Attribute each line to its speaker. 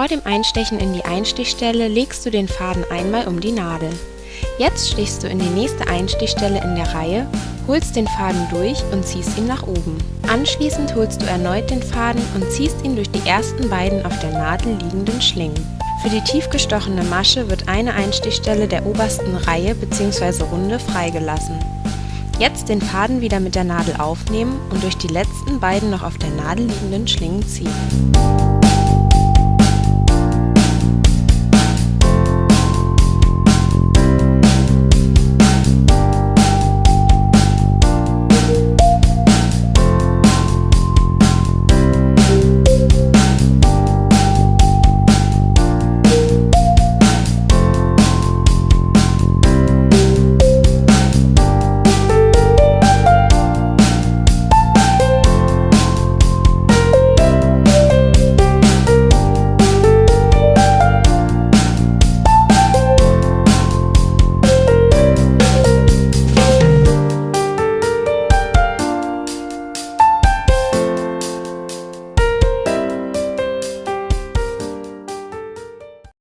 Speaker 1: Vor dem Einstechen in die Einstichstelle legst du den Faden einmal um die Nadel. Jetzt stichst du in die nächste Einstichstelle in der Reihe, holst den Faden durch und ziehst ihn nach oben. Anschließend holst du erneut den Faden und ziehst ihn durch die ersten beiden auf der Nadel liegenden Schlingen. Für die tief gestochene Masche wird eine Einstichstelle der obersten Reihe bzw. Runde freigelassen. Jetzt den Faden wieder mit der Nadel aufnehmen und durch die letzten beiden noch auf der Nadel liegenden Schlingen ziehen.